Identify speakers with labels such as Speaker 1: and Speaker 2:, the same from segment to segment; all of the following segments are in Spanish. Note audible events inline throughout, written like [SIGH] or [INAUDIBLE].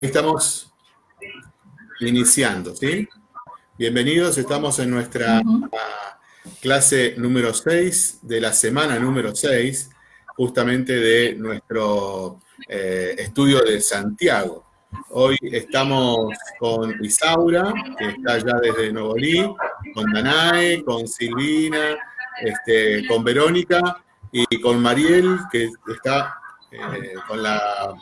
Speaker 1: Estamos iniciando, ¿sí? Bienvenidos, estamos en nuestra clase número 6 de la semana número 6, justamente de nuestro eh, estudio de Santiago. Hoy estamos con Isaura, que está ya desde Novolí, con Danae, con Silvina, este, con Verónica y con Mariel, que está eh, con la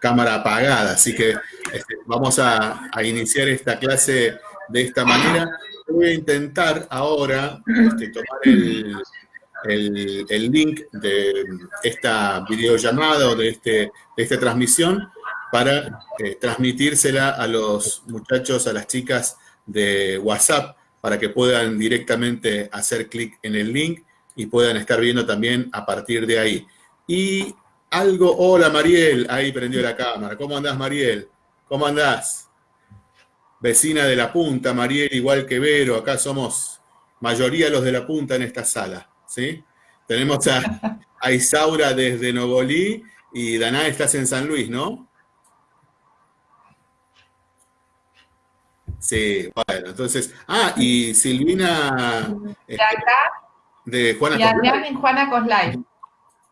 Speaker 1: cámara apagada, así que este, vamos a, iniciar esta clase de esta manera. Voy a intentar ahora este, tomar el, link de esta videollamada o de, este, de esta transmisión para eh, transmitírsela a los muchachos, a las chicas de WhatsApp, para que puedan directamente hacer clic en el link y puedan estar viendo también a partir de ahí. Y algo, hola Mariel, ahí prendió la cámara. ¿Cómo andás Mariel? ¿Cómo andás? Vecina de la punta, Mariel, igual que Vero, acá somos mayoría los de la punta en esta sala, ¿sí? Tenemos a, Isaura desde Novolí y Daná estás en San Luis, ¿no? Sí, bueno, entonces, ah, y Silvina...
Speaker 2: De acá.
Speaker 1: De Juana
Speaker 2: Y Adrián en Juana Coslay.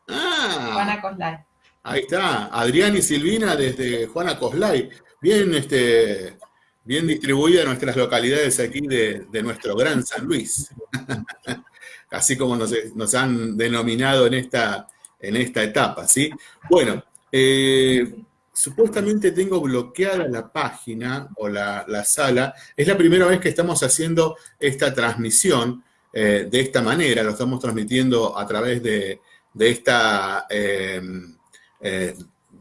Speaker 1: Ah,
Speaker 2: Juana Coslay.
Speaker 1: Ahí está, Adrián y Silvina desde Juana Coslay. Bien, este, bien distribuida en nuestras localidades aquí de, nuestro gran San Luis. [LAUGHS] Así como nos, han denominado en esta, en esta etapa, ¿sí? Bueno, eh, supuestamente tengo bloqueada la página o la, sala. Es la primera vez que estamos haciendo esta transmisión eh, de esta manera. Lo estamos transmitiendo a través de, de esta, eh, eh,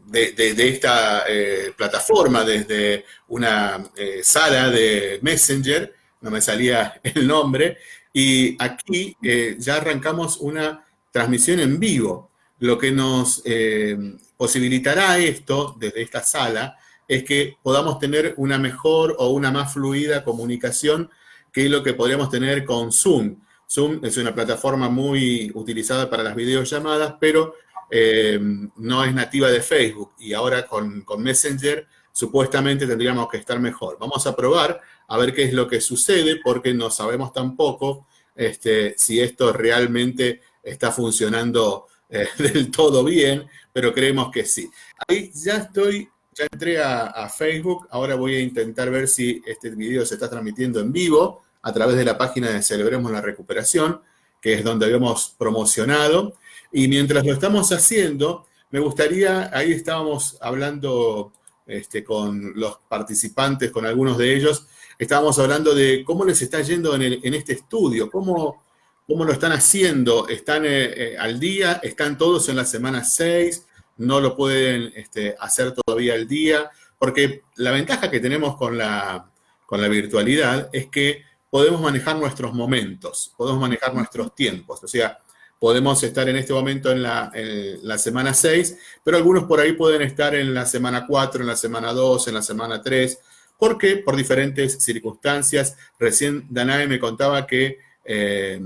Speaker 1: de, esta eh, plataforma, desde una sala de Messenger, no me salía [LAUGHS] el nombre, y aquí ya arrancamos una transmisión en vivo. Lo que nos posibilitará esto, desde esta sala, es que podamos tener una mejor o una más fluida comunicación que lo que podríamos tener con Zoom. Zoom es una plataforma muy utilizada para las videollamadas, pero eh, no es nativa de Facebook y ahora con, Messenger supuestamente tendríamos que estar mejor. Vamos a probar a ver qué es lo que sucede porque no sabemos tampoco este, si esto realmente está funcionando eh, [LAUGHS] del todo bien, pero creemos que sí. Ahí ya estoy, ya entré a, a Facebook, ahora voy a intentar ver si este video se está transmitiendo en vivo a través de la página de Celebremos la Recuperación, que es donde habíamos promocionado. Y mientras lo estamos haciendo, me gustaría, ahí estábamos hablando este, con los participantes, con algunos de ellos, estábamos hablando de cómo les está yendo en, este estudio, cómo, cómo, lo están haciendo, están eh, eh, al día, están todos en la semana 6, no lo pueden este, hacer todavía al día, porque la ventaja que tenemos con la, con la virtualidad es que podemos manejar nuestros momentos, podemos manejar nuestros tiempos. O sea, podemos estar en este momento en la, semana 6, pero algunos por ahí pueden estar en la semana 4, en la semana 2, en la semana 3, porque por diferentes circunstancias, recién Danae me contaba que eh,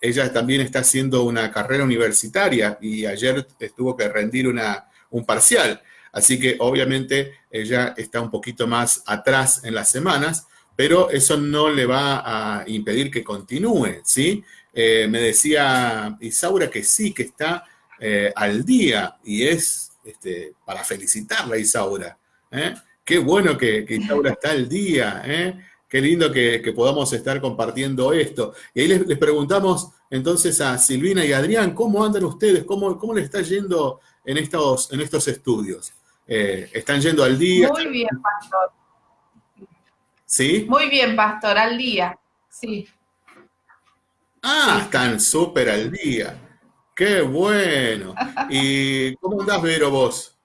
Speaker 1: ella también está haciendo una carrera universitaria y ayer tuvo que rendir una, un parcial. Así que obviamente ella está un poquito más atrás en las semanas, pero eso no le va a impedir que continúe, ¿sí? Eh, me decía Isaura que sí, que está eh, al día y es este, para felicitarla, Isaura. ¿eh? Qué bueno que, Isaura está al día, qué lindo que, podamos estar compartiendo esto. Y ahí les, preguntamos entonces a Silvina y Adrián, ¿cómo andan ustedes? ¿Cómo, cómo les está yendo en estos, en estos estudios? ¿Están yendo al día?
Speaker 2: Muy bien, Pastor.
Speaker 1: ¿Sí?
Speaker 2: Muy bien, pastor, al día, sí.
Speaker 1: Ah, están súper al día. Qué bueno. ¿Y cómo andás, Vero, vos?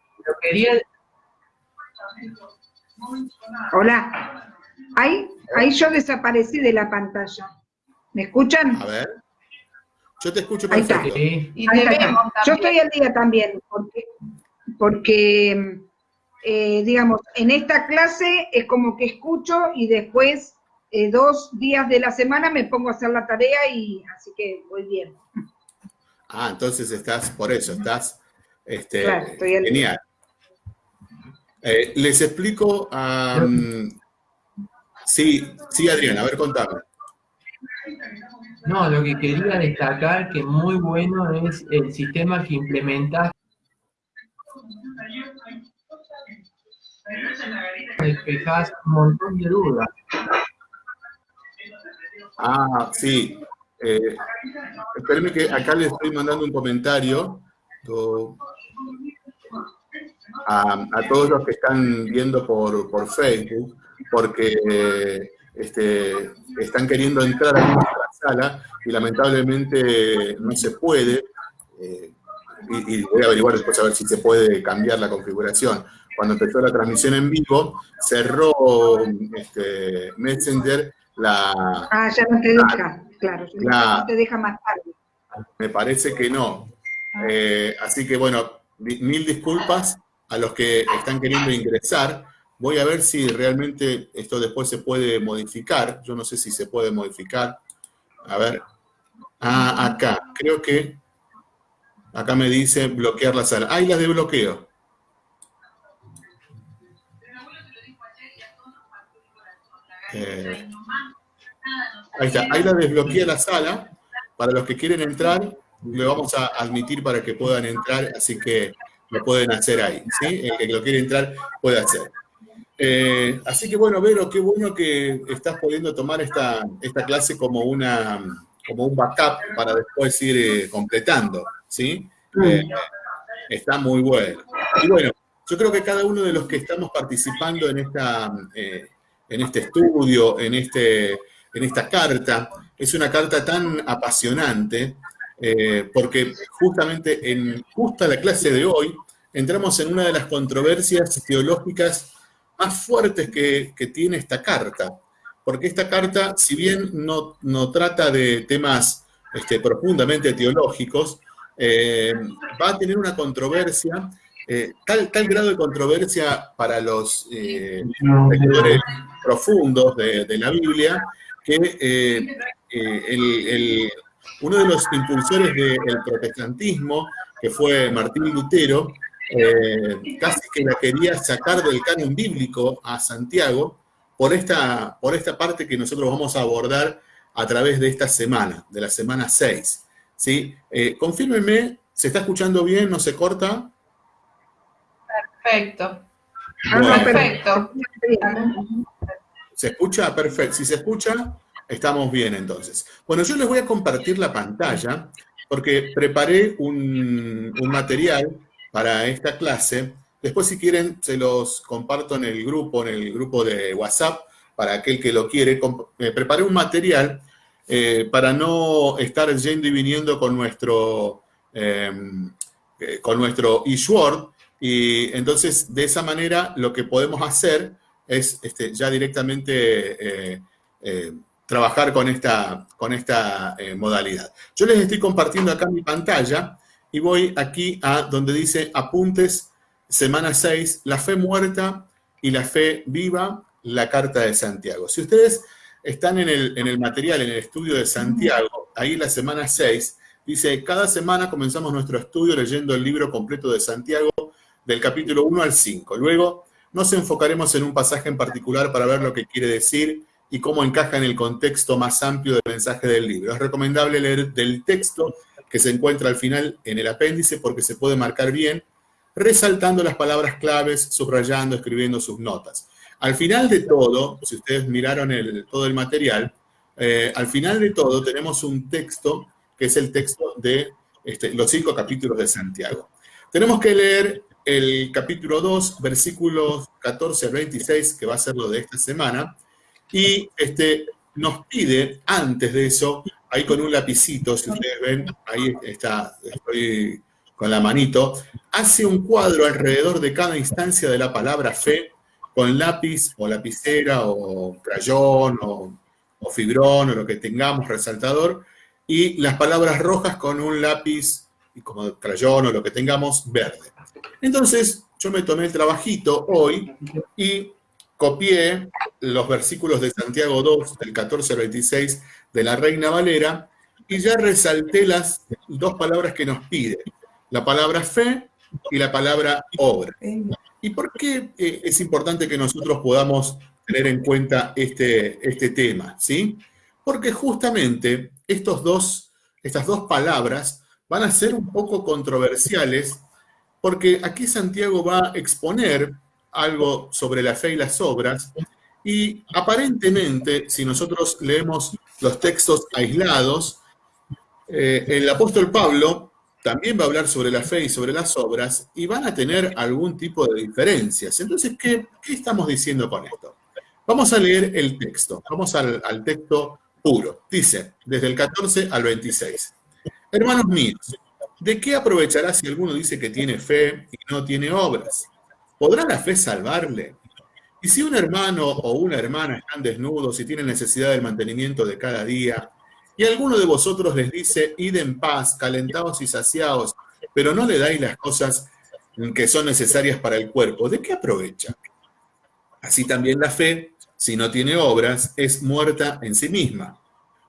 Speaker 3: Hola. Ahí, ahí yo desaparecí de la pantalla. ¿Me escuchan?
Speaker 1: A ver. Yo te escucho perfecto.
Speaker 3: Ahí está. Yo estoy al día también, porque, porque eh, digamos, en esta clase es como que escucho y después eh, dos días de la semana me pongo a hacer la tarea y así que voy bien.
Speaker 1: Ah, entonces estás, por eso, estás este, genial. Eh, les explico Sí, sí, Adrián, a ver, contame.
Speaker 4: No, lo que quería destacar que muy bueno es el sistema que Despejás un montón de dudas.
Speaker 1: Ah, sí. Eh, espérenme que acá les estoy mandando un comentario a, todos los que están viendo por, por Facebook, porque este, están queriendo entrar a nuestra sala y lamentablemente no se puede. Eh, y, voy a averiguar después a ver si se puede cambiar la configuración. Cuando empezó la transmisión en vivo, cerró este, Messenger la...
Speaker 3: Ah, ya no te deja, claro, no te deja más tarde.
Speaker 1: Me parece que no. Ah. Eh, así que bueno, mil disculpas a los que están queriendo ingresar. Voy a ver si realmente esto después se puede modificar. Yo no sé si se puede modificar. A ver. Ah, acá. Creo que acá me dice bloquear la sala. Ahí las de bloqueo. Eh, ahí está. Ahí la desbloquea la sala. Para los que quieren entrar, le vamos a admitir para que puedan entrar, así que lo pueden hacer ahí. El que lo quiere entrar puede hacer. Eh, así que bueno, Vero, qué bueno que estás pudiendo tomar esta, esta clase como, una, como un backup para después ir eh, completando, ¿sí? Eh, está muy bueno. Y bueno, yo creo que cada uno de los que estamos participando en, esta, en este estudio, en, este, en esta carta, es una carta tan apasionante, porque justamente en justa la clase de hoy entramos en una de las controversias teológicas más fuertes que, tiene esta carta. Porque esta carta, si bien no, no trata de temas este, profundamente teológicos, eh, va a tener una controversia, eh, tal, tal grado de controversia para los eh, lectores profundos de, la Biblia, que uno de los impulsores del protestantismo, que fue Martín Lutero, casi que la quería sacar del canon bíblico a Santiago por esta, por esta parte que nosotros vamos a abordar a través de esta semana, de la semana 6. ¿Sí? Eh, confírmeme, ¿se está escuchando bien? ¿No se corta?
Speaker 2: Perfecto. Perfecto.
Speaker 1: ¿Se escucha? Perfecto. Si se escucha, estamos bien entonces. Bueno, yo les voy a compartir la pantalla porque preparé un, un material para esta clase. Después, si quieren, se los comparto en el grupo, en el grupo de WhatsApp, para aquel que lo quiere. Me preparé un material eh, para no estar yendo y viniendo con nuestro, em, eh, con nuestro. Y entonces, de esa manera, lo que podemos hacer es este, ya directamente eh, trabajar con esta, con esta modalidad. Yo les estoy compartiendo acá mi pantalla y voy aquí a donde dice apuntes, semana 6, la fe muerta y la fe viva, la carta de Santiago. Si ustedes están en el, en el material, en el estudio de Santiago, ahí la semana 6, dice, cada semana comenzamos nuestro estudio leyendo el libro completo de Santiago del capítulo 1 al 5. Luego nos enfocaremos en un pasaje en particular para ver lo que quiere decir y cómo encaja en el contexto más amplio del mensaje del libro. Es recomendable leer del texto que se encuentra al final en el apéndice porque se puede marcar bien, resaltando las palabras claves, subrayando, escribiendo sus notas. Al final de todo, si ustedes miraron todo el material, eh, al final de todo tenemos un texto que es el texto de este, los cinco capítulos de Santiago. Tenemos que leer el capítulo 2, versículos 14 al 26, que va a ser lo de esta semana, y este, nos pide, antes de eso, ahí con un lapicito, si ustedes ven, ahí está, estoy con la manito, hace un cuadro alrededor de cada instancia de la palabra fe, con lápiz o lapicera o crayón o, fibrón o lo que tengamos, resaltador, y las palabras rojas con un lápiz como crayón o lo que tengamos verde. Entonces, yo me tomé el trabajito hoy y copié los versículos de Santiago 2, del 14 al 26, de la Reina Valera, y ya resalté las dos palabras que nos pide, la palabra fe y la palabra obra. ¿Y por qué eh, es importante que nosotros podamos tener en cuenta este, este tema? ¿sí? Porque justamente estos dos, estas dos palabras van a ser un poco controversiales, porque aquí Santiago va a exponer algo sobre la fe y las obras, y aparentemente, si nosotros leemos los textos aislados, eh, el apóstol Pablo también va a hablar sobre la fe y sobre las obras y van a tener algún tipo de diferencias. Entonces, ¿qué, estamos diciendo con esto? Vamos a leer el texto, vamos al, al texto puro. Dice, desde el 14 al 26. Hermanos míos, ¿de qué aprovechará si alguno dice que tiene fe y no tiene obras? ¿Podrá la fe salvarle? Y si un hermano o una hermana están desnudos y tienen necesidad del mantenimiento de cada día, y alguno de vosotros les dice, id en paz, calentaos y saciaos, pero no le dais las cosas que son necesarias para el cuerpo, ¿de qué aprovecha? Así también la fe, si no tiene obras, es muerta en sí misma.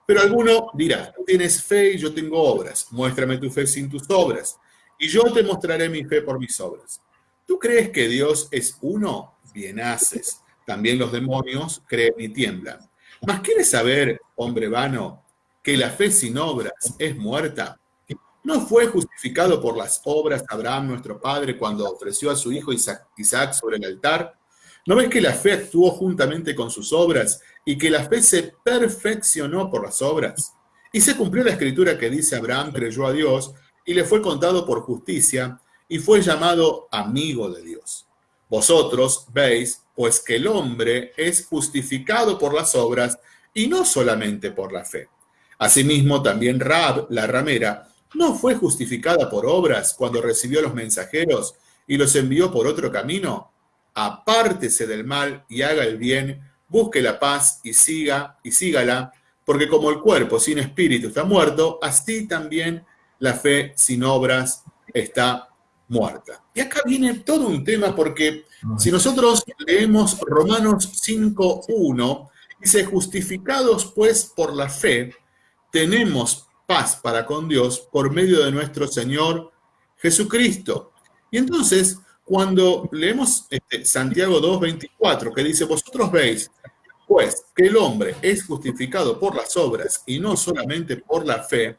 Speaker 1: Pero alguno dirá, tú tienes fe y yo tengo obras, muéstrame tu fe sin tus obras, y yo te mostraré mi fe por mis obras. ¿Tú crees que Dios es uno? Bien haces. También los demonios creen y tiemblan. Mas quieres saber, hombre vano, que la fe sin obras es muerta. ¿No fue justificado por las obras Abraham, nuestro padre, cuando ofreció a su hijo Isaac sobre el altar? ¿No ves que la fe actuó juntamente con sus obras y que la fe se perfeccionó por las obras? Y se cumplió la escritura que dice Abraham creyó a Dios y le fue contado por justicia y fue llamado amigo de Dios. Vosotros veis, pues que el hombre es justificado por las obras y no solamente por la fe. Asimismo, también Rab, la ramera, no fue justificada por obras cuando recibió los mensajeros y los envió por otro camino. Apártese del mal y haga el bien, busque la paz y siga y sígala, porque como el cuerpo sin espíritu está muerto, así también la fe sin obras está muerta. Y acá viene todo un tema porque si nosotros leemos Romanos 5.1, dice, justificados pues por la fe, tenemos paz para con Dios por medio de nuestro Señor Jesucristo. Y entonces, cuando leemos este, Santiago 2.24, que dice, vosotros veis, pues, que el hombre es justificado por las obras y no solamente por la fe,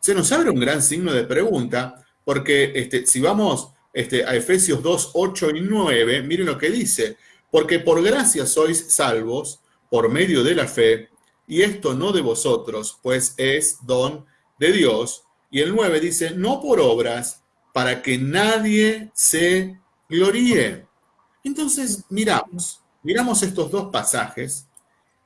Speaker 1: se nos abre un gran signo de pregunta, porque este, si vamos este, a Efesios 2, 8 y 9, miren lo que dice, porque por gracia sois salvos por medio de la fe, y esto no de vosotros, pues es don de Dios. Y el 9 dice, no por obras, para que nadie se gloríe. Entonces, miramos, miramos estos dos pasajes,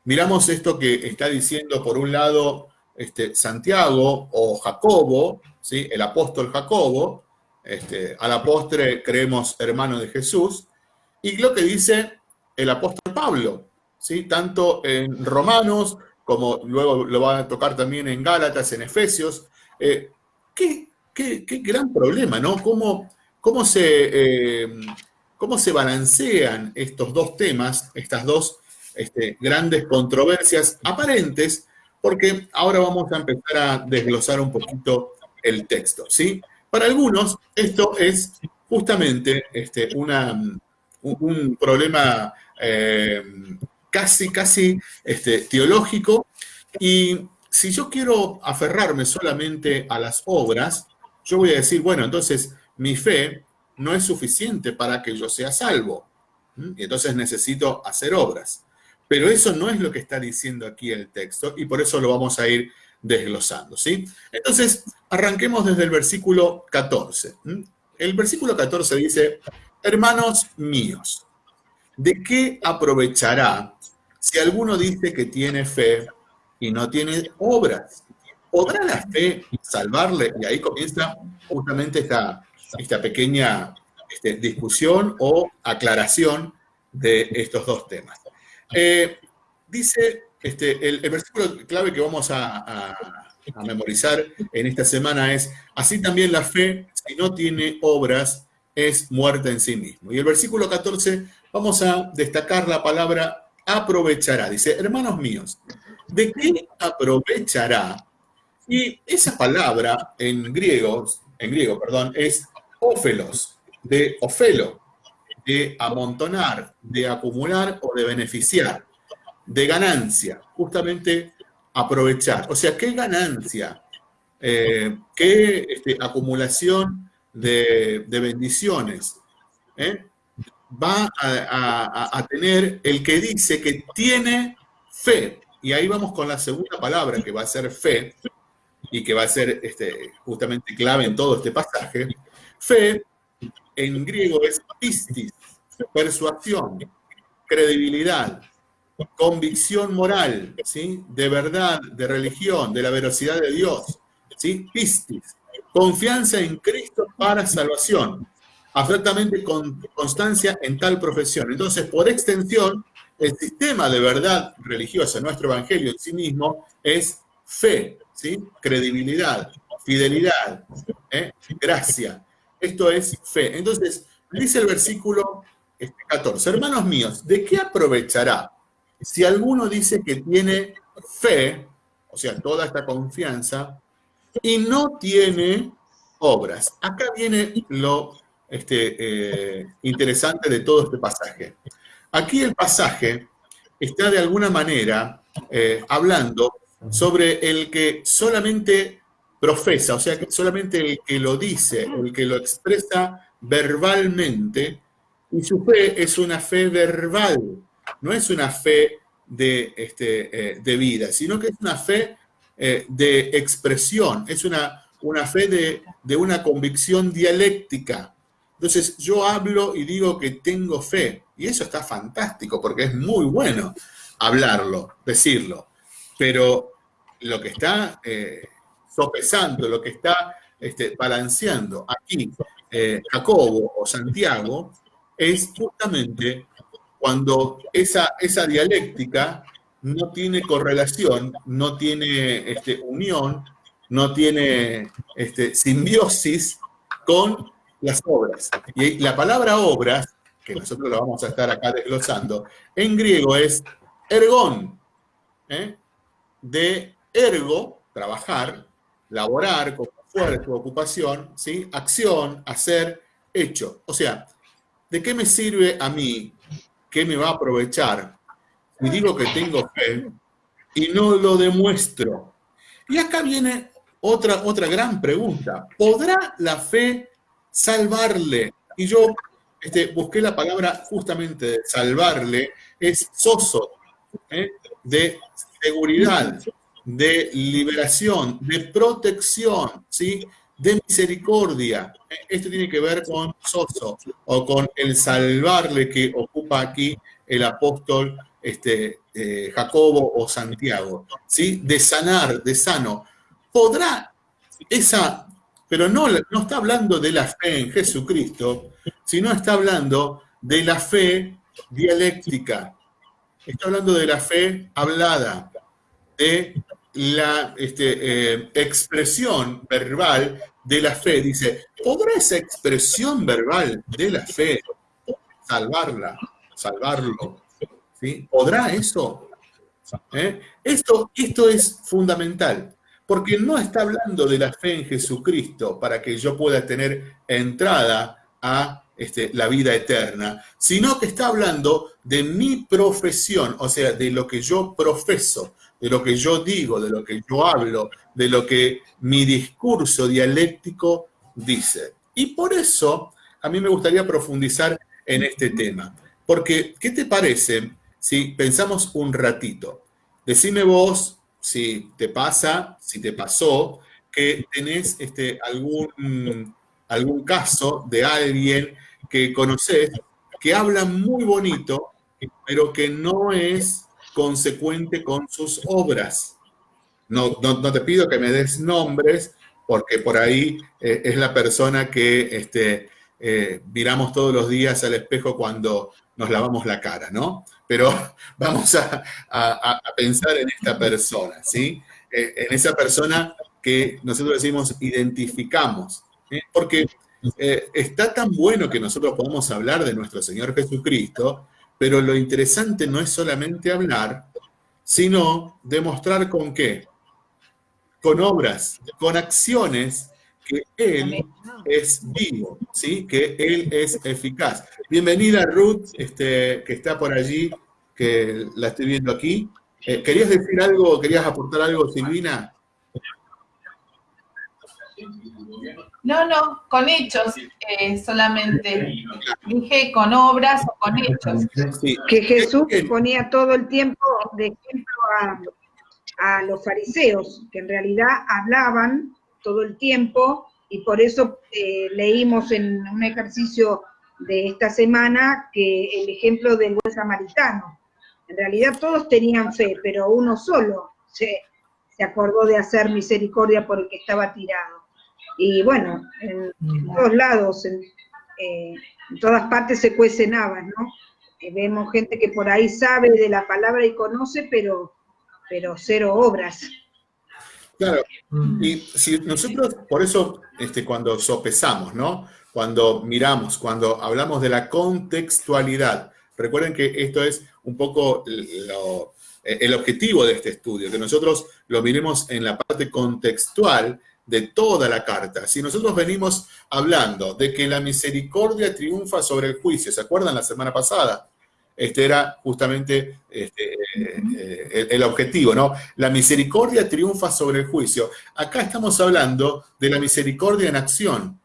Speaker 1: miramos esto que está diciendo por un lado este, Santiago o Jacobo, ¿sí? el apóstol Jacobo, este, a la postre creemos hermano de Jesús, y lo que dice el apóstol Pablo, ¿sí? tanto en Romanos como luego lo va a tocar también en Gálatas, en Efesios. Eh, qué, gran problema, ¿no? ¿Cómo, cómo, se, eh, ¿Cómo se balancean estos dos temas, estas dos este, grandes controversias aparentes? Porque ahora vamos a empezar a desglosar un poquito el texto, ¿sí? Para algunos esto es justamente este, una, un, problema eh, casi, casi este, teológico. Y si yo quiero aferrarme solamente a las obras, yo voy a decir, bueno, entonces mi fe no es suficiente para que yo sea salvo. Y entonces necesito hacer obras. Pero eso no es lo que está diciendo aquí el texto y por eso lo vamos a ir desglosando, ¿sí? Entonces, arranquemos desde el versículo 14. El versículo 14 dice, hermanos míos, ¿de qué aprovechará si alguno dice que tiene fe y no tiene obras, ¿podrá la fe salvarle? Y ahí comienza justamente esta, esta pequeña este, discusión o aclaración de estos dos temas. Eh, dice este, el, versículo clave que vamos a, a, memorizar en esta semana es, así también la fe, si no tiene obras, es muerta en sí mismo. Y el versículo 14, vamos a destacar la palabra aprovechará. Dice, hermanos míos, ¿de qué aprovechará? Y esa palabra en griego, en griego, perdón, es ófelos, de ofelo. de amontonar, de acumular o de beneficiar, de ganancia, justamente aprovechar. O sea, ¿qué ganancia? Eh, ¿Qué este, acumulación de, bendiciones eh? Va a, tener el que dice que tiene fe? Y ahí vamos con la segunda palabra, que va a ser fe, y que va a ser este, justamente clave en todo este pasaje. Fe en griego es pistis, persuasión, credibilidad, convicción moral, ¿sí? de verdad, de religión, de la veracidad de Dios, ¿sí? pistis, confianza en Cristo para salvación, absolutamente con constancia en tal profesión. Entonces, por extensión, el sistema de verdad religiosa, nuestro evangelio en sí mismo, es fe, ¿sí? credibilidad, fidelidad, ¿eh? gracia. Esto es fe. Entonces, dice el versículo 14, este, hermanos míos, ¿de qué aprovechará si alguno dice que tiene fe, o sea, toda esta confianza, y no tiene obras? Acá viene lo este, eh, interesante de todo este pasaje. Aquí el pasaje está de alguna manera eh, hablando sobre el que solamente profesa, o sea, solamente el que lo dice, el que lo expresa verbalmente, y su fe es una fe verbal, no es una fe de, este, eh, de vida, sino que es una fe de expresión, es una, una fe de, de una convicción dialéctica. Entonces yo hablo y digo que tengo fe, y eso está fantástico, porque es muy bueno hablarlo, decirlo, pero lo que está eh, sopesando, lo que está este, balanceando aquí eh, Jacobo o Santiago, es justamente cuando esa, esa dialéctica no tiene correlación, no tiene este, unión, no tiene este, simbiosis con las obras. Y la palabra obras, que nosotros lo vamos a estar acá desglosando, en griego es ergón, ¿eh? de ergo, trabajar, laborar con fuerza, ocupación, ¿sí? acción, hacer, hecho. O sea, ¿de qué me sirve a mí? ¿Qué me va a aprovechar? Si digo que tengo fe y no lo demuestro. Y acá viene otra, otra gran pregunta. ¿Podrá la fe salvarle? Y yo este, busqué la palabra justamente de salvarle, es soso, ¿eh? de seguridad, de liberación, de protección, ¿sí? de misericordia. Esto tiene que ver con Soso, o con el salvarle que ocupa aquí el apóstol este, eh, Jacobo o Santiago, ¿sí? de sanar, de sano. ¿Podrá esa, pero no, no está hablando de la fe en Jesucristo, sino está hablando de la fe dialéctica, está hablando de la fe hablada, de la este, eh, expresión verbal de la fe. Dice, ¿podrá esa expresión verbal de la fe salvarla, salvarlo? ¿Podrá eso? ¿Eh? Esto, esto es fundamental, porque no está hablando de la fe en Jesucristo para que yo pueda tener entrada a este, la vida eterna, sino que está hablando de mi profesión, o sea, de lo que yo profeso, de lo que yo digo, de lo que yo hablo, de lo que mi discurso dialéctico dice. Y por eso a mí me gustaría profundizar en este tema. Porque, ¿qué te parece si pensamos un ratito? Decime vos si te pasa, si te pasó, que tenés este, algún, algún caso de alguien que conoces que habla muy bonito, pero que no es consecuente con sus obras. No, no, te pido que me des nombres, porque por ahí eh, es la persona que este, eh, miramos todos los días al espejo cuando nos lavamos la cara, ¿no? Pero [LAUGHS] vamos a, pensar en esta persona, ¿sí? Eh, en esa persona que nosotros decimos identificamos, porque está tan bueno que nosotros podamos hablar de nuestro Señor Jesucristo, pero lo interesante no es solamente hablar, sino demostrar con qué. Con obras, con acciones que Él es vivo, ¿sí? que Él es eficaz. Bienvenida Ruth, este, que está por allí, que la estoy viendo aquí. Eh, ¿Querías decir algo, querías aportar algo, Silvina?
Speaker 2: No, no, con hechos eh, solamente. Dije con obras o con hechos.
Speaker 3: Que Jesús ponía todo el tiempo de ejemplo a, los fariseos, que en realidad hablaban todo el tiempo y por eso eh, leímos en un ejercicio de esta semana que el ejemplo del buen samaritano. En realidad todos tenían fe, pero uno solo se, se acordó de hacer misericordia por el que estaba tirado. Y bueno, en, mm. todos lados, eh, en, todas partes se cuecen habas, ¿no? Eh, vemos gente que por ahí sabe de la palabra y conoce, pero, pero cero obras.
Speaker 1: Claro, mm. y si nosotros, por eso, este, cuando sopesamos, ¿no? Cuando miramos, cuando hablamos de la contextualidad, recuerden que esto es un poco el objetivo de este estudio, que nosotros lo miremos en la parte contextual de toda la carta. Si nosotros venimos hablando de que la misericordia triunfa sobre el juicio, ¿se acuerdan la semana pasada? Este era justamente este, eh, el, objetivo, ¿no? La misericordia triunfa sobre el juicio. Acá estamos hablando de la misericordia en acción.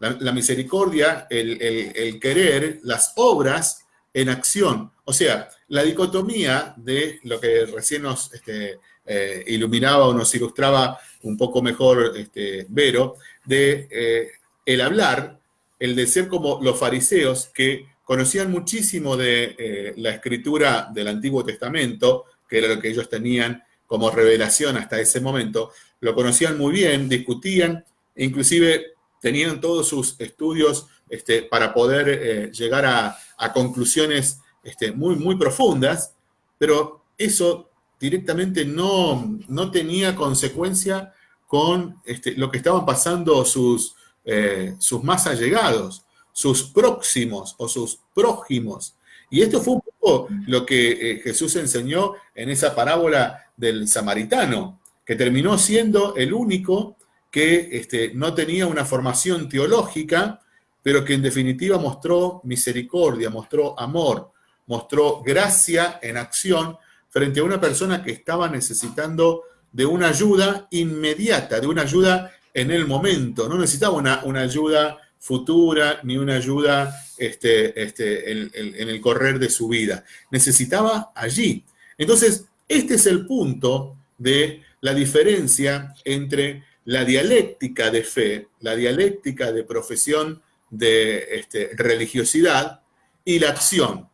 Speaker 1: La, misericordia, el, querer, las obras en acción. O sea, la dicotomía de lo que recién nos este, eh, iluminaba o nos ilustraba un poco mejor este, Vero, de eh, el hablar, el de ser como los fariseos que conocían muchísimo de eh, la escritura del Antiguo Testamento, que era lo que ellos tenían como revelación hasta ese momento, lo conocían muy bien, discutían, inclusive tenían todos sus estudios este, para poder eh, llegar a, conclusiones este, muy, muy profundas, pero eso directamente no, no tenía consecuencia con este, lo que estaban pasando sus, eh, sus más allegados, sus próximos o sus prójimos. Y esto fue un poco lo que eh, Jesús enseñó en esa parábola del samaritano, que terminó siendo el único que este, no tenía una formación teológica, pero que en definitiva mostró misericordia, mostró amor, mostró gracia en acción frente a una persona que estaba necesitando de una ayuda inmediata, de una ayuda en el momento. No necesitaba una, una ayuda futura ni una ayuda este, este, en, el correr de su vida. Necesitaba allí. Entonces, este es el punto de la diferencia entre la dialéctica de fe, la dialéctica de profesión de este, religiosidad y la acción.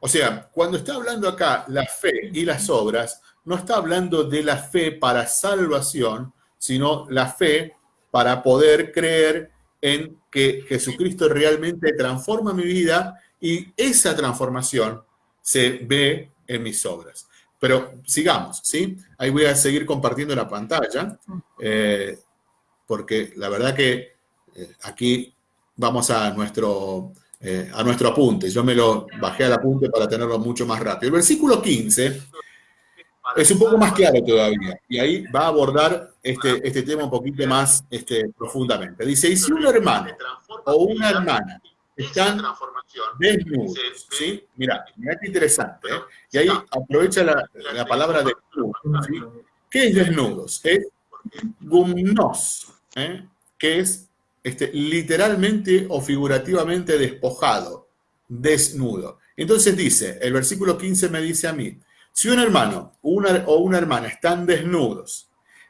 Speaker 1: O sea, cuando está hablando acá la fe y las obras, no está hablando de la fe para salvación, sino la fe para poder creer en que Jesucristo realmente transforma mi vida y esa transformación se ve en mis obras. Pero sigamos, ¿sí? Ahí voy a seguir compartiendo la pantalla, eh, porque la verdad que eh, aquí vamos a nuestro eh, a nuestro apunte. Yo me lo bajé al apunte para tenerlo mucho más rápido. El versículo 15 es un poco más claro todavía, y ahí va a abordar este, este tema un poquito más este, profundamente. Dice, y si un hermano o una hermana están desnudos, ¿sí? Mira, mira qué interesante, ¿eh? Y ahí aprovecha la, palabra desnudos, ¿sí? ¿Qué es desnudos? Es gumnos, ¿eh? que es este, literalmente o figurativamente despojado, desnudo. Entonces dice, el versículo 15 me dice a mí, si un hermano o una hermana están desnudos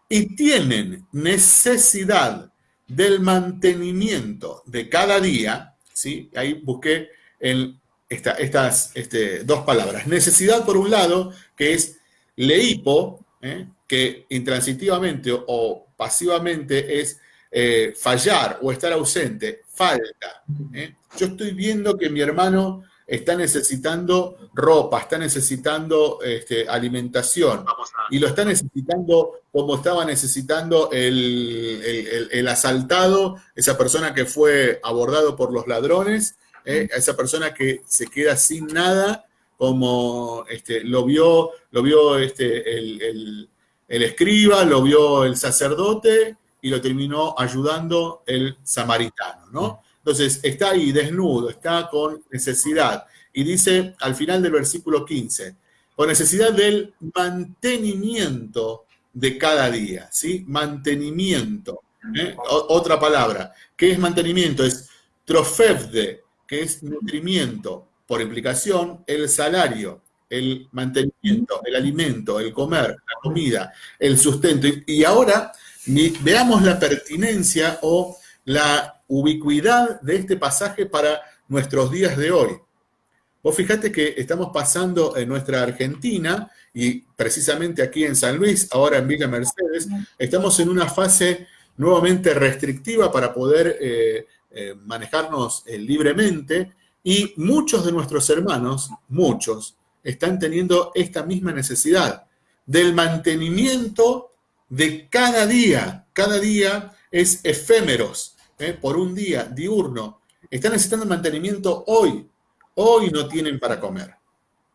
Speaker 1: y tienen necesidad del mantenimiento de cada día, ¿sí? ahí busqué estas este, dos palabras. Necesidad, por un lado, que es leipo, ¿eh? que intransitivamente o pasivamente es eh, fallar o estar ausente, falta. ¿eh? Yo estoy viendo que mi hermano está necesitando ropa, está necesitando este, alimentación y lo está necesitando como estaba necesitando el, asaltado, esa persona que fue abordado por los ladrones, ¿eh? esa persona que se queda sin nada, como este, lo vio, lo vio este, el, el escriba, lo vio el sacerdote, y lo terminó ayudando el samaritano, ¿no? Entonces, está ahí desnudo, está con necesidad. Y dice al final del versículo 15, con necesidad del mantenimiento de cada día, ¿sí? Mantenimiento. ¿eh? Otra palabra. ¿Qué es mantenimiento? Es trofevde, que es nutrimiento. Por implicación, el salario, el mantenimiento, el alimento, el comer, la comida, el sustento. Y ahora veamos la pertinencia o la ubicuidad de este pasaje para nuestros días de hoy. Vos fijate que estamos pasando en nuestra Argentina y precisamente aquí en San Luis, ahora en Villa Mercedes, estamos en una fase nuevamente restrictiva para poder eh, eh, manejarnos eh, libremente y muchos de nuestros hermanos, muchos, están teniendo esta misma necesidad del mantenimiento de cada día. Cada día es efémeros, por un día, diurno. Están necesitando mantenimiento hoy, Hoy no tienen para comer.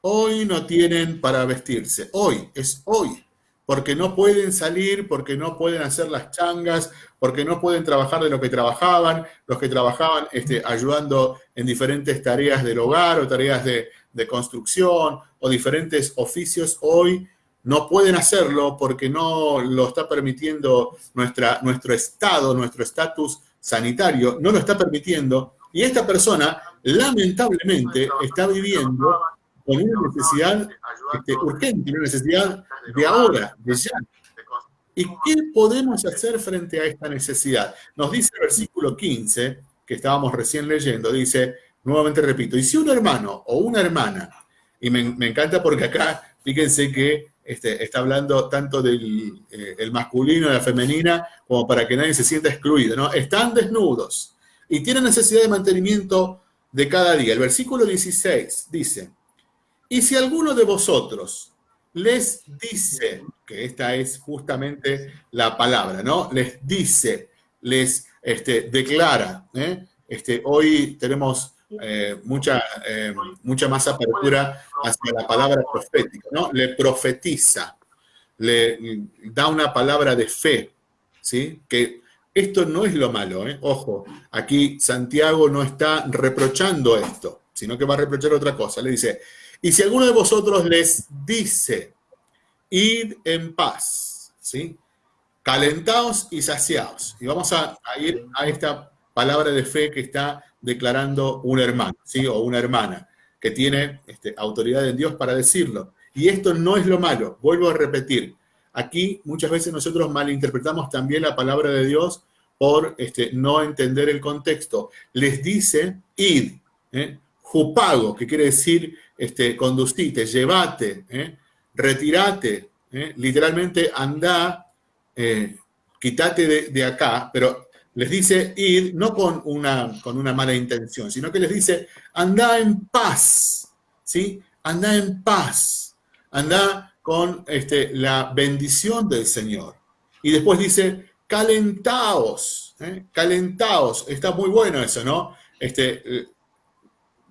Speaker 1: Hoy no tienen para vestirse. Hoy, es hoy. Porque no pueden salir, porque no pueden hacer las changas, porque no pueden trabajar de lo que trabajaban, los que trabajaban este, ayudando en diferentes tareas del hogar o tareas de, construcción o diferentes oficios, hoy no pueden hacerlo porque no lo está permitiendo nuestra, nuestro estado, nuestro estatus sanitario, no lo está permitiendo. Y esta persona lamentablemente está viviendo con una necesidad este, urgente, una necesidad de ahora, de ya. ¿Y qué podemos hacer frente a esta necesidad? Nos dice el versículo 15, que estábamos recién leyendo, dice, nuevamente repito, y si un hermano o una hermana, y me, encanta porque acá, fíjense que este, está hablando tanto del eh, masculino y la femenina, como para que nadie se sienta excluido, ¿no? Están desnudos y tienen necesidad de mantenimiento de cada día. El versículo 16 dice, y si alguno de vosotros les dice, que esta es justamente la palabra, ¿no? Les dice, les este, declara. ¿eh? Este, hoy tenemos eh, mucha, eh, mucha más apertura hacia la palabra profética, ¿no? Le profetiza, le da una palabra de fe, ¿sí? Que esto no es lo malo, ¿eh? ojo, aquí Santiago no está reprochando esto, sino que va a reprochar otra cosa. Le dice, y si alguno de vosotros les dice, id en paz, ¿sí? calentaos y saciaos. Y vamos a, ir a esta palabra de fe que está declarando un hermano, ¿sí? o una hermana, que tiene este, autoridad en Dios para decirlo. Y esto no es lo malo, vuelvo a repetir, Aquí muchas veces nosotros malinterpretamos también la palabra de Dios por este, no entender el contexto. Les dice, id, ¿eh? jupago, que quiere decir este, conducite, llevate, ¿eh? retirate, ¿eh? literalmente anda, quítate de, de, acá, pero les dice id no con una, con una mala intención, sino que les dice anda en paz, ¿sí? Anda en paz, anda con este, la bendición del Señor. Y después dice, calentaos, ¿eh? calentaos. Está muy bueno eso, ¿no? Este,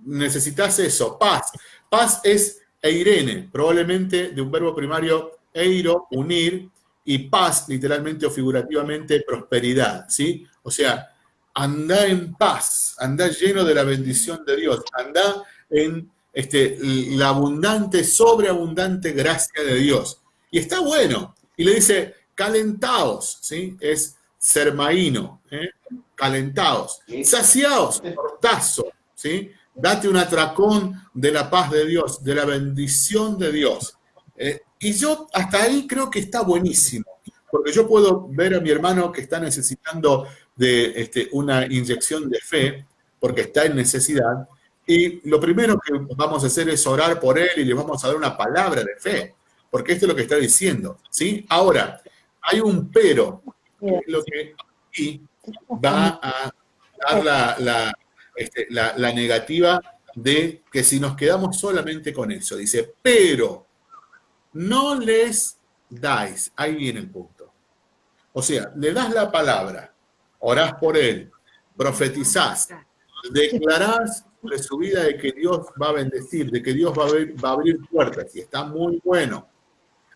Speaker 1: necesitas eso, paz. Paz es eirene, probablemente de un verbo primario eiro, unir, y paz, literalmente o figurativamente, prosperidad, ¿sí? O sea, anda en paz, anda lleno de la bendición de Dios, anda en este, la abundante, sobreabundante gracia de Dios. Y está bueno. Y le dice, calentaos, ¿sí? Es sermaíno, ¿eh? calentaos. Saciaos, portazo, ¿sí? Date un atracón de la paz de Dios, de la bendición de Dios. Eh, y yo hasta ahí creo que está buenísimo, porque yo puedo ver a mi hermano que está necesitando de este, una inyección de fe, porque está en necesidad, y lo primero que vamos a hacer es orar por él y le vamos a dar una palabra de fe, porque esto es lo que está diciendo, ¿sí? Ahora, hay un pero, que lo que aquí va a dar este, la, la negativa de que si nos quedamos solamente con eso, dice, pero no les dais, ahí viene el punto. O sea, le das la palabra, orás por él, profetizás, declarás de su vida de que Dios va a bendecir, de que Dios va a, abrir puertas, y está muy bueno.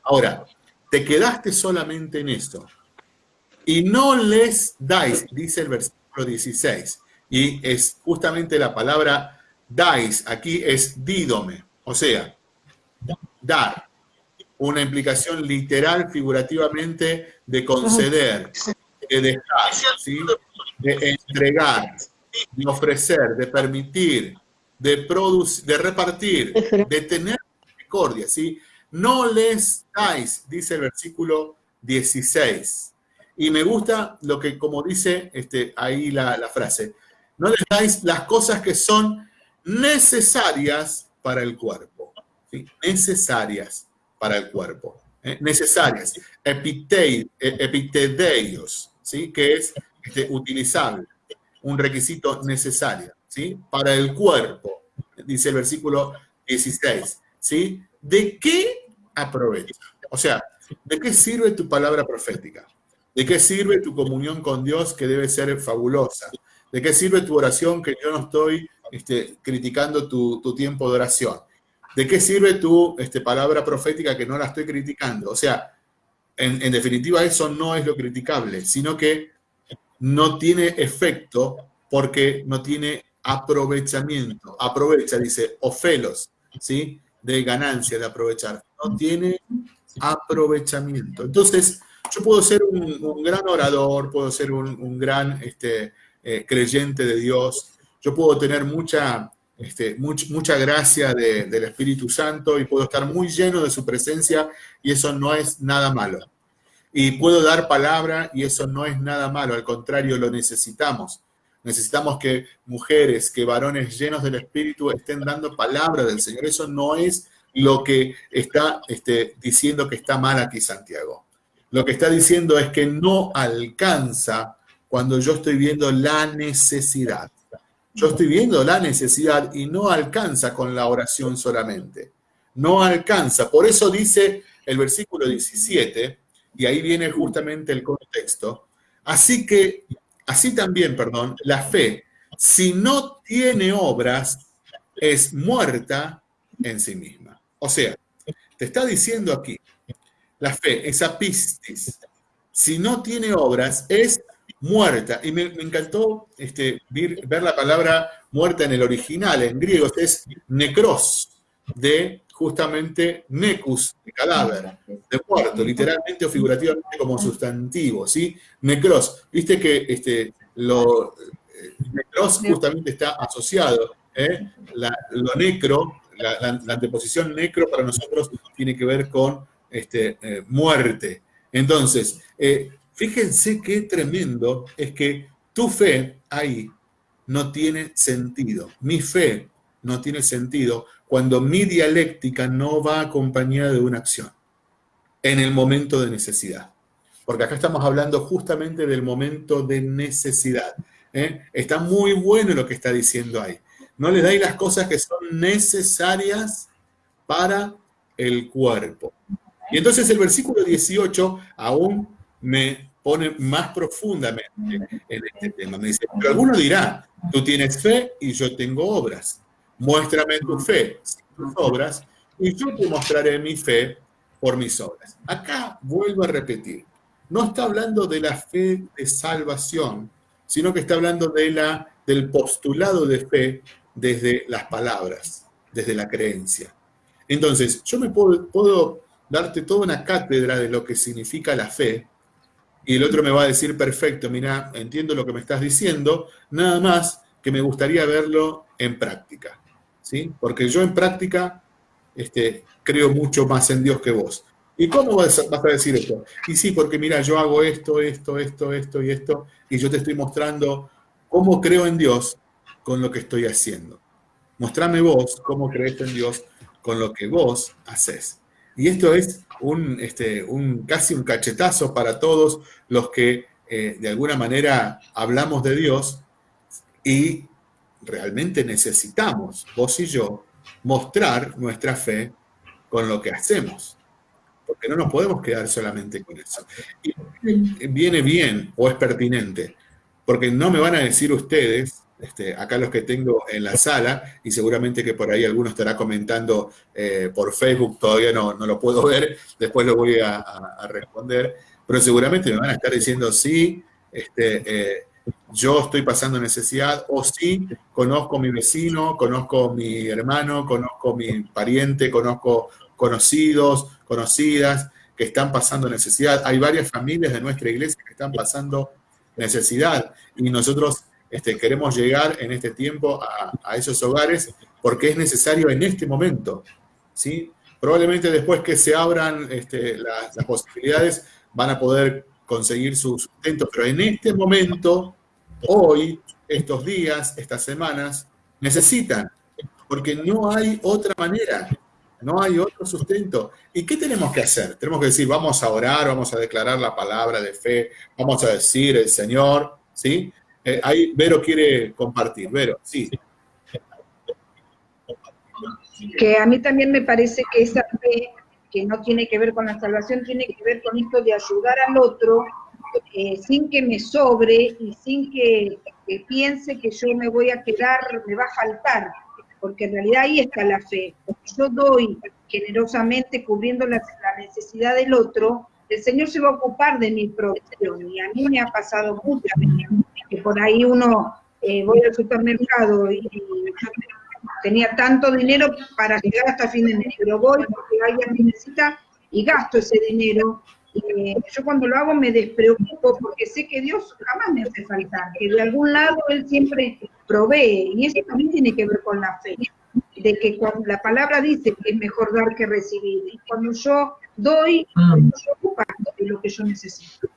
Speaker 1: Ahora, te quedaste solamente en eso. y no les dais, dice el versículo 16. Y es justamente la palabra dais, aquí es dídome, o sea, dar. Una implicación literal, figurativamente, de conceder, de dejar, de entregar, de ofrecer, de permitir, de producir, de repartir, de tener misericordia, ¿sí? No les dais, dice el versículo 16. Y me gusta lo que, como dice este, ahí la, frase, no les dais las cosas que son necesarias para el cuerpo. Necesarias para el cuerpo. ¿eh? Necesarias. Epitei, e, ¿sí? que es este, utilizable. Un requisito necesario ¿sí? para el cuerpo, dice el versículo 16. ¿sí? ¿De qué aprovecha? O sea, ¿de qué sirve tu palabra profética? ¿De qué sirve tu comunión con Dios que debe ser fabulosa? ¿De qué sirve tu oración que yo no estoy este, criticando tu, tiempo de oración? ¿De qué sirve tu este, palabra profética que no la estoy criticando? O sea, en, definitiva eso no es lo criticable, sino que no tiene efecto porque no tiene aprovechamiento. Aprovecha, dice, ofelos, ¿sí? De ganancia, de aprovechar. No tiene aprovechamiento. Entonces, yo puedo ser un, gran orador, puedo ser un, gran este, eh, creyente de Dios, yo puedo tener mucha, este, mucha gracia del Espíritu Santo y puedo estar muy lleno de su presencia y eso no es nada malo. Y puedo dar palabra y eso no es nada malo, al contrario, lo necesitamos. Necesitamos que mujeres, que varones llenos del Espíritu estén dando palabra del Señor. Eso no es lo que está este, diciendo que está mal aquí Santiago. Lo que está diciendo es que no alcanza cuando yo estoy viendo la necesidad. Yo estoy viendo la necesidad y no alcanza con la oración solamente. No alcanza. Por eso dice el versículo 17, y ahí viene justamente el contexto. Así que, así también, perdón, la fe, si no tiene obras, es muerta en sí misma. O sea, te está diciendo aquí, la fe, esa pistis, si no tiene obras, es muerta. Y me, encantó este, ver, la palabra muerta en el original, en griego, es necros, de justamente necus, de cadáver, de muerto, literalmente o figurativamente como sustantivo, ¿sí? Necros. Viste que este, lo, eh, necros justamente está asociado, ¿eh? lo necro, la, la anteposición necro para nosotros tiene que ver con este, eh, muerte. Entonces, fíjense qué tremendo es que tu fe ahí no tiene sentido. Mi fe no tiene sentido cuando mi dialéctica no va acompañada de una acción en el momento de necesidad. Porque acá estamos hablando justamente del momento de necesidad. ¿eh? Está muy bueno lo que está diciendo ahí. No le dais las cosas que son necesarias para el cuerpo. Y entonces el versículo 18 aún me pone más profundamente en este tema. Me dice, pero alguno dirá, tú tienes fe y yo tengo obras. Muéstrame tu fe, tus obras, y yo te mostraré mi fe por mis obras. Acá vuelvo a repetir, no está hablando de la fe de salvación, sino que está hablando de la, del postulado de fe desde las palabras, desde la creencia. Entonces, yo me puedo, puedo darte toda una cátedra de lo que significa la fe, y el otro me va a decir, perfecto, mira, entiendo lo que me estás diciendo, nada más que me gustaría verlo en práctica, ¿sí? Porque yo en práctica este, creo mucho más en Dios que vos. ¿Y cómo vas a, decir esto? Y sí, porque mira, yo hago esto, esto, esto, esto y esto, y yo te estoy mostrando cómo creo en Dios con lo que estoy haciendo. Mostrame vos cómo crees en Dios con lo que vos haces. Y esto es un, este, un, casi un cachetazo para todos los que eh, de alguna manera hablamos de Dios y realmente necesitamos, vos y yo, mostrar nuestra fe con lo que hacemos. Porque no nos podemos quedar solamente con eso. Y viene bien o es pertinente, porque no me van a decir ustedes este, acá los que tengo en la sala, y seguramente que por ahí alguno estará comentando eh, por Facebook, todavía no, no, lo puedo [LAUGHS] ver, después lo voy a, responder, pero seguramente me van a estar diciendo, sí, este, eh, yo estoy pasando necesidad, o sí, conozco mi vecino, conozco mi hermano, conozco mi pariente, conozco conocidos, conocidas que están pasando necesidad. Hay varias familias de nuestra iglesia que están pasando necesidad y nosotros este, queremos llegar en este tiempo a, esos hogares porque es necesario en este momento. ¿sí? Probablemente después que se abran este, las, las posibilidades van a poder conseguir su sustento, pero en este momento, hoy, estos días, estas semanas, necesitan, porque no hay otra manera, no hay otro sustento. ¿Y qué tenemos que hacer? Tenemos que decir, vamos a orar, vamos a declarar la palabra de fe, vamos a decir el Señor, ¿sí? Eh, ahí Vero quiere compartir. Vero, sí.
Speaker 3: Que a mí también me parece que esa fe que no tiene que ver con la salvación, tiene que ver con esto de ayudar al otro eh, sin que me sobre y sin que, piense que yo me voy a quedar, me va a faltar, porque en realidad ahí está la fe. Yo doy generosamente cubriendo la, necesidad del otro, el Señor se va a ocupar de mi provisión. Y a mí me ha pasado muchas veces que por ahí uno, eh, voy al supermercado y, y tenía tanto dinero para llegar hasta fin de mes, pero voy porque alguien me necesita y gasto ese dinero. Eh, yo cuando lo hago me despreocupo porque sé que Dios jamás me hace faltar, que de algún lado Él siempre provee, y eso también tiene que ver con la fe, de que cuando la palabra dice que es mejor dar que recibir, y cuando yo doy, mm. se ocupa de lo que yo necesito.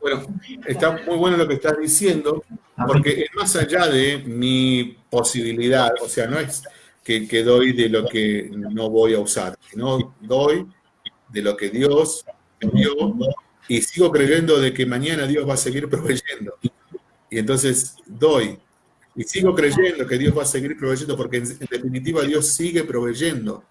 Speaker 1: Bueno, está muy bueno lo que estás diciendo, porque es más allá de mi posibilidad, o sea, no es que, doy de lo que no voy a usar, sino doy de lo que Dios me dio y sigo creyendo de que mañana Dios va a seguir proveyendo. Y entonces doy y sigo creyendo que Dios va a seguir proveyendo porque en definitiva Dios sigue proveyendo.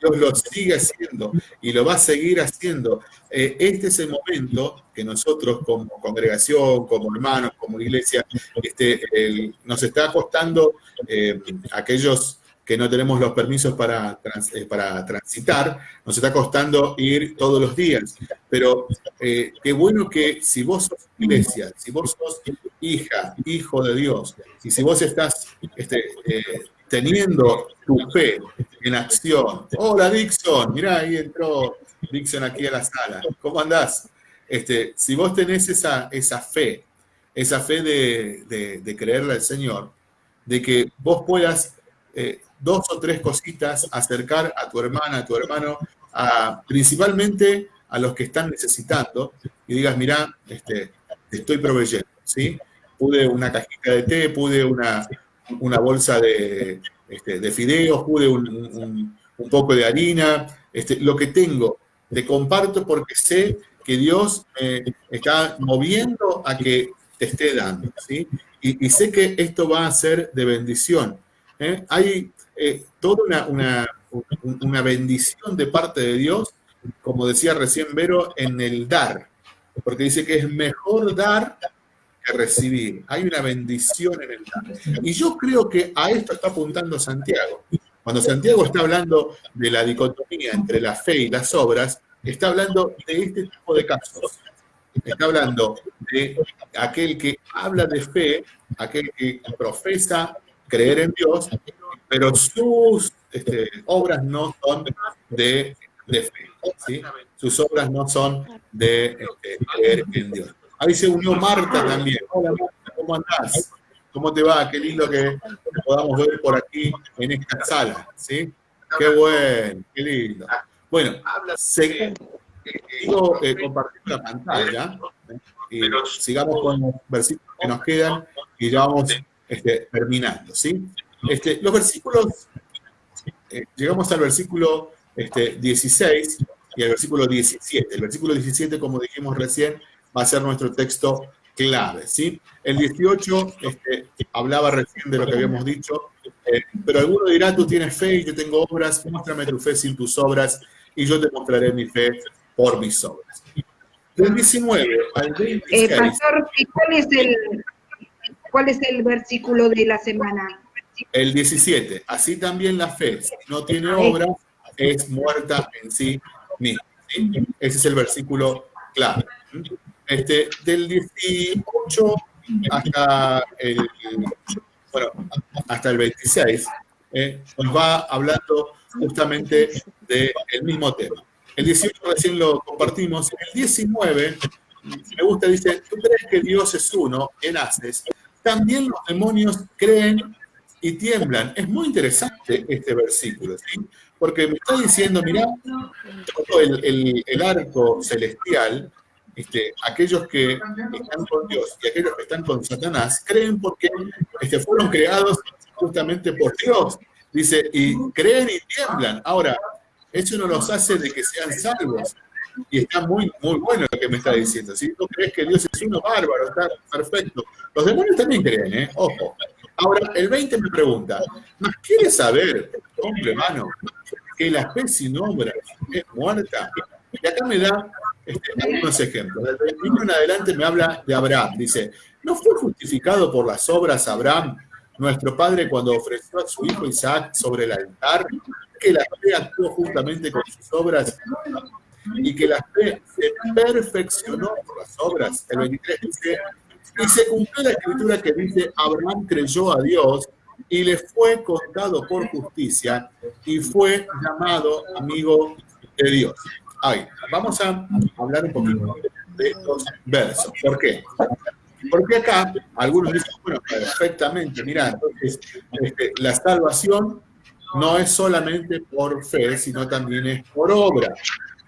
Speaker 1: Dios lo sigue haciendo y lo va a seguir haciendo. Eh, este es el momento que nosotros como congregación, como hermanos, como iglesia, este, nos está costando eh, aquellos que no tenemos los permisos para, eh, para transitar, nos está costando ir todos los días. Pero qué bueno que si vos sos iglesia, si vos sos hija, hijo de Dios, y si vos estás este, teniendo tu fe en acción. Hola Dixon, mirá, ahí entró Dixon aquí a la sala. ¿Cómo andás? Este, si vos tenés esa, esa fe, esa fe de, creerle al Señor, de que vos puedas eh, dos o tres cositas acercar a tu hermana, a tu hermano, a, principalmente a los que están necesitando, y digas, mira, este, te estoy proveyendo, ¿sí? Pude una cajita de té, pude una, una bolsa de, este, de fideos, pude un, poco de harina, este, lo que tengo, te comparto porque sé que Dios me está moviendo a que te esté dando, ¿sí? Y, sé que esto va a ser de bendición. ¿eh? Hay eh, toda una, una bendición de parte de Dios, como decía recién Vero, en el dar, porque dice que es mejor dar recibir. Hay una bendición en el dar. Y yo creo que a esto está apuntando Santiago. Cuando Santiago está hablando de la dicotomía entre la fe y las obras, está hablando de este tipo de casos. Está hablando de aquel que habla de fe, aquel que profesa creer en Dios, pero sus este, obras no son de, fe. Sus obras no son de este, creer en Dios. Ahí se unió Marta también. Hola Marta, ¿cómo andás? ¿Cómo te va? Qué lindo que te podamos ver por aquí en esta sala, ¿sí? Qué bueno, qué lindo. Bueno, seguimos eh, compartiendo la pantalla y sigamos con los versículos que nos quedan y ya vamos este, terminando, ¿sí? Este, los versículos, eh, llegamos al versículo este, 16 y al versículo 17. El versículo 17, como dijimos recién, va a ser nuestro texto clave, ¿sí? El 18 este, hablaba recién de lo que habíamos dicho, eh, pero alguno dirá, tú tienes fe y yo tengo obras, muéstrame tu fe sin tus obras y yo te mostraré mi fe por mis obras. Del 19 al 26.
Speaker 3: Eh, pastor, ¿cuál es, el, ¿cuál es el versículo de la semana?
Speaker 1: El 17. Así también la fe, si no tiene obras, es muerta en sí misma. Ese es el versículo clave. Este, del 18 hasta el, bueno, hasta el 26, eh, nos va hablando justamente del mismo tema. El 18 recién lo compartimos. El 19, me gusta, dice, tú crees que Dios es uno, en haces. También los demonios creen y tiemblan. Es muy interesante este versículo, ¿sí? Porque me está diciendo, mira, todo el arco celestial este, aquellos que están con Dios y aquellos que están con Satanás creen porque este, fueron creados justamente por Dios. Dice, y creen y tiemblan. Ahora, eso no los hace de que sean salvos. Y está muy, muy bueno lo que me está diciendo. Si tú crees que Dios es uno bárbaro, está perfecto. Los demonios también creen, ¿eh? Ojo. Ahora, el 20 me pregunta, ¿más quieres saber, hombre hermano, que la fe sin obras es muerta? Y acá me da este, algunos ejemplos. Desde el en adelante me habla de Abraham. Dice, ¿no fue justificado por las obras Abraham, nuestro padre, cuando ofreció a su hijo Isaac sobre el altar? Que la fe actuó justamente con sus obras y que la fe se perfeccionó por las obras. El 23 dice, y se cumplió la escritura que dice, Abraham creyó a Dios y le fue contado por justicia y fue llamado amigo de Dios vamos a hablar un poquito de estos versos. ¿Por qué? Porque acá algunos dicen, bueno, perfectamente, mira, entonces este, la salvación no es solamente por fe, sino también es por obra.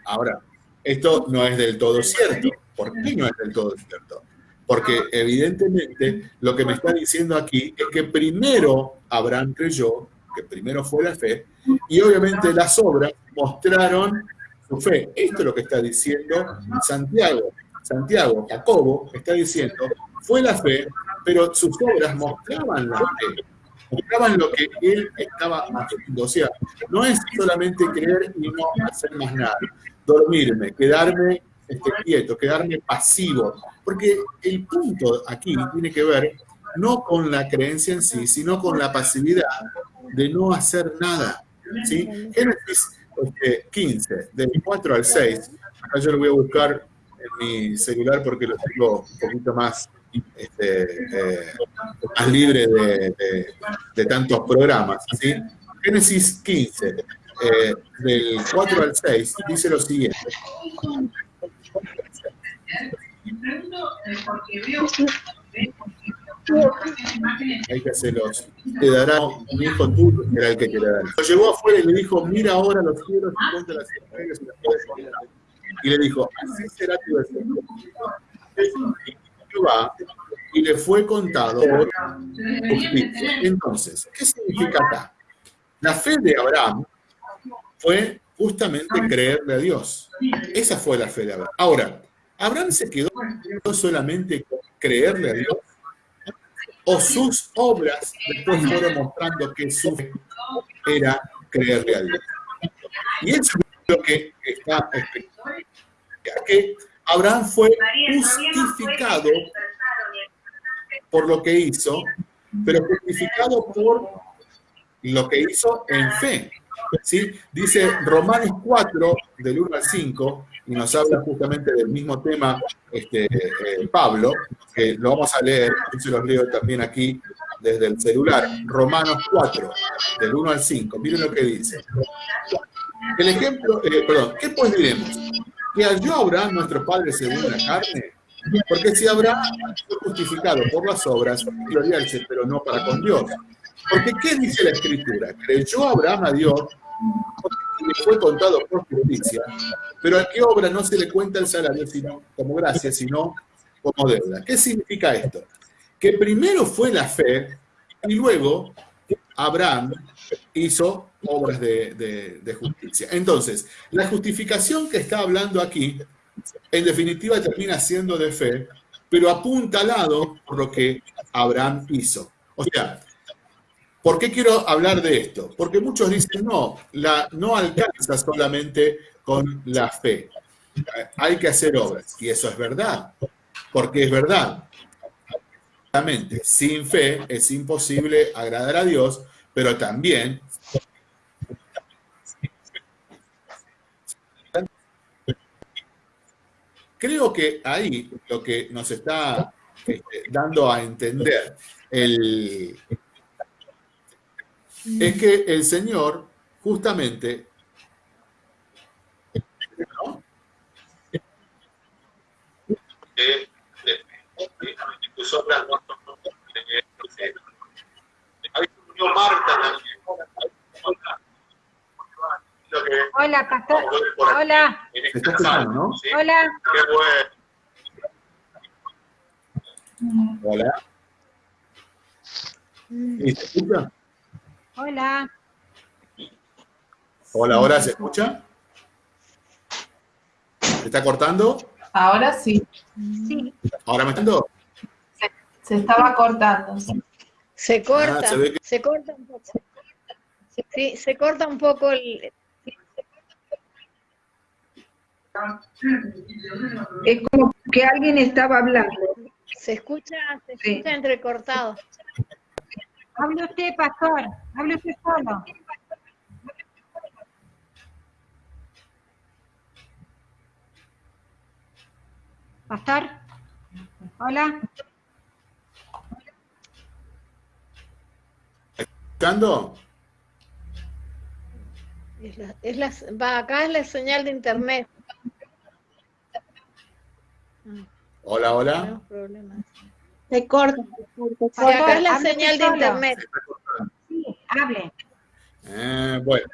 Speaker 1: Ahora, esto no es del todo cierto. ¿Por qué no es del todo cierto? Porque evidentemente lo que me está diciendo aquí es que primero Abraham creyó, que primero fue la fe, y obviamente las obras mostraron su fe. Esto es lo que está diciendo Santiago. Santiago, Jacobo, está diciendo, fue la fe, pero sus obras mostraban la fe, mostraban lo que él estaba haciendo. O sea, no es solamente creer y no hacer más nada, dormirme, quedarme este, quieto, quedarme pasivo, porque el punto aquí tiene que ver no con la creencia en sí, sino con la pasividad de no hacer nada. ¿sí? Génesis 15, este, del 4 al 6. Acá yo lo voy a buscar en mi celular porque lo tengo un poquito más, este, eh, más libre de, tantos programas. ¿sí? Génesis 15, eh, del 4 al 6, dice lo siguiente. Hay que hacerlos. Te dará un hijo tuyo, era el que te dar. Lo llevó afuera y le dijo, mira ahora los cielos y cuenta las estrellas y las puedes Y le dijo, así será tu descendencia. Y le fue contado por justicia. Entonces, ¿qué significa acá? La fe de Abraham fue justamente creerle a Dios. Esa fue la fe de Abraham. Ahora, Abraham se quedó solamente con creerle a Dios o sus obras después fueron mostrando que su fe era creerle a Dios. Y eso es lo que está que Abraham fue justificado por lo que hizo, pero justificado por lo que hizo en fe. ¿sí? Dice Romanos 4, del 1 al 5, y nos habla justamente del mismo tema este, eh, Pablo, que lo vamos a leer, yo se los leo también aquí desde el celular, Romanos 4, del 1 al 5, miren lo que dice. El ejemplo, eh, perdón, ¿qué pues diremos? ¿Que halló Abraham nuestro padre según la carne? Porque si Abraham fue justificado por las obras, gloriarse, pero no para con Dios. Porque ¿qué dice la Escritura? Creyó Abraham a Dios le fue contado por justicia, pero a qué obra no se le cuenta el salario sino como gracia, sino como deuda. ¿Qué significa esto? Que primero fue la fe y luego Abraham hizo obras de, justicia. Entonces, la justificación que está hablando aquí, en definitiva termina siendo de fe, pero apuntalado por lo que Abraham hizo. O sea, ¿Por qué quiero hablar de esto? Porque muchos dicen, no, no alcanza solamente con la fe. Hay que hacer obras. Y eso es verdad, porque es verdad. Sin fe es imposible agradar a Dios, pero también creo que ahí lo que nos está este, dando a entender el, es que el Señor justamente
Speaker 5: Hola, pastor. Hola. Hola.
Speaker 1: Hola. ¿Y se escucha?
Speaker 5: Hola.
Speaker 1: Hola, ahora se escucha. ¿Se está cortando?
Speaker 2: Ahora sí.
Speaker 5: Sí.
Speaker 1: ¿Ahora me entiendo?
Speaker 2: Se, se estaba cortando.
Speaker 6: Se corta,
Speaker 1: Ah, se que-
Speaker 6: se corta un poco. Sí, se corta un poco el...
Speaker 3: Es como que alguien estaba hablando.
Speaker 6: Se escucha, se
Speaker 3: Sí.
Speaker 6: escucha entrecortado.
Speaker 5: Hable usted, pastor. Hable usted solo. Pastor. Hola.
Speaker 1: ¿Escuchando?
Speaker 6: Es la, es la- va, acá es la señal de internet.
Speaker 1: Hola, hola.
Speaker 6: Tenemos problemas.
Speaker 7: Se corta.
Speaker 6: Acá es la señal de internet.
Speaker 5: Sí, hable.
Speaker 1: Eh, bueno,